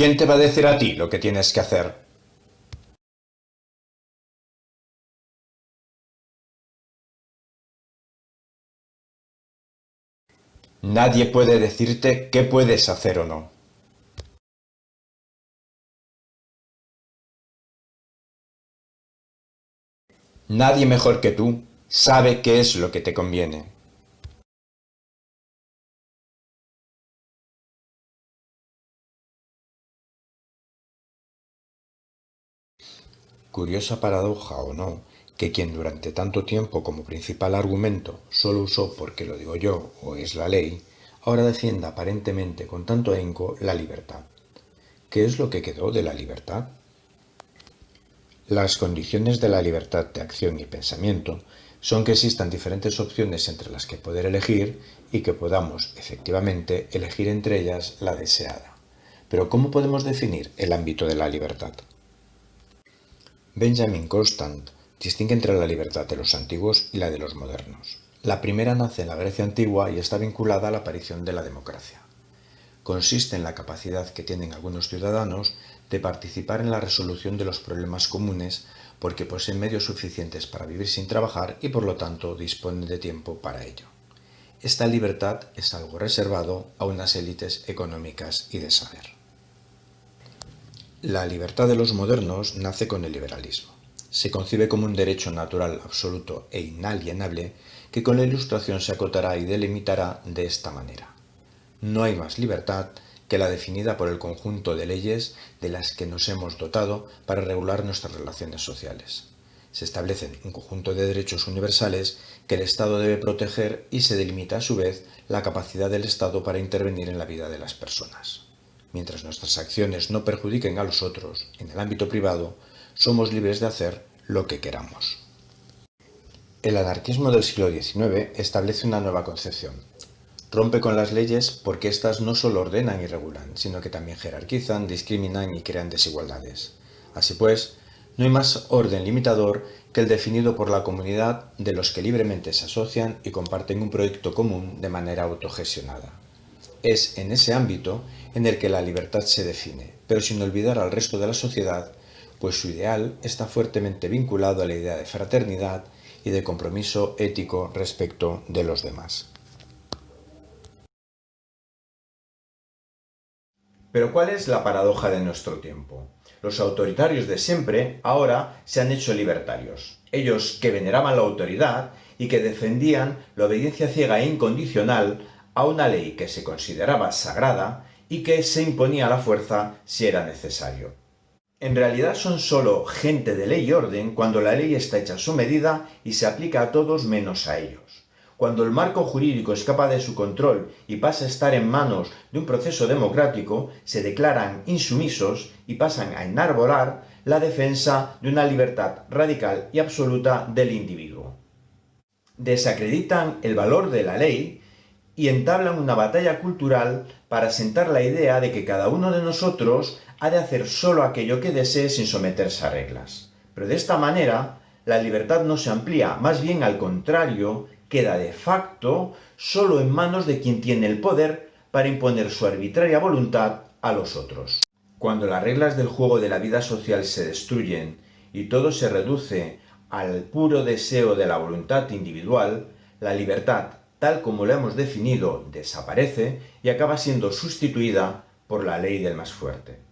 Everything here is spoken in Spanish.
¿Quién te va a decir a ti lo que tienes que hacer? Nadie puede decirte qué puedes hacer o no. Nadie mejor que tú sabe qué es lo que te conviene. Curiosa paradoja o no, que quien durante tanto tiempo como principal argumento solo usó porque lo digo yo o es la ley, ahora defienda aparentemente con tanto ahínco la libertad. ¿Qué es lo que quedó de la libertad? Las condiciones de la libertad de acción y pensamiento son que existan diferentes opciones entre las que poder elegir y que podamos, efectivamente, elegir entre ellas la deseada. Pero ¿cómo podemos definir el ámbito de la libertad? Benjamin Constant distingue entre la libertad de los antiguos y la de los modernos. La primera nace en la Grecia antigua y está vinculada a la aparición de la democracia. Consiste en la capacidad que tienen algunos ciudadanos de participar en la resolución de los problemas comunes porque poseen medios suficientes para vivir sin trabajar y por lo tanto disponen de tiempo para ello. Esta libertad es algo reservado a unas élites económicas y de saber. La libertad de los modernos nace con el liberalismo. Se concibe como un derecho natural absoluto e inalienable que con la ilustración se acotará y delimitará de esta manera. No hay más libertad que la definida por el conjunto de leyes de las que nos hemos dotado para regular nuestras relaciones sociales. Se establecen un conjunto de derechos universales que el Estado debe proteger y se delimita a su vez la capacidad del Estado para intervenir en la vida de las personas. Mientras nuestras acciones no perjudiquen a los otros en el ámbito privado, somos libres de hacer lo que queramos. El anarquismo del siglo XIX establece una nueva concepción, Rompe con las leyes porque éstas no solo ordenan y regulan, sino que también jerarquizan, discriminan y crean desigualdades. Así pues, no hay más orden limitador que el definido por la comunidad de los que libremente se asocian y comparten un proyecto común de manera autogestionada. Es en ese ámbito en el que la libertad se define, pero sin olvidar al resto de la sociedad, pues su ideal está fuertemente vinculado a la idea de fraternidad y de compromiso ético respecto de los demás. Pero ¿cuál es la paradoja de nuestro tiempo? Los autoritarios de siempre ahora se han hecho libertarios. Ellos que veneraban la autoridad y que defendían la obediencia ciega e incondicional a una ley que se consideraba sagrada y que se imponía a la fuerza si era necesario. En realidad son solo gente de ley y orden cuando la ley está hecha a su medida y se aplica a todos menos a ellos. Cuando el marco jurídico escapa de su control y pasa a estar en manos de un proceso democrático, se declaran insumisos y pasan a enarbolar la defensa de una libertad radical y absoluta del individuo. Desacreditan el valor de la ley y entablan una batalla cultural para sentar la idea de que cada uno de nosotros ha de hacer solo aquello que desee sin someterse a reglas. Pero de esta manera, la libertad no se amplía, más bien al contrario, queda de facto solo en manos de quien tiene el poder para imponer su arbitraria voluntad a los otros. Cuando las reglas del juego de la vida social se destruyen y todo se reduce al puro deseo de la voluntad individual, la libertad, tal como la hemos definido, desaparece y acaba siendo sustituida por la ley del más fuerte.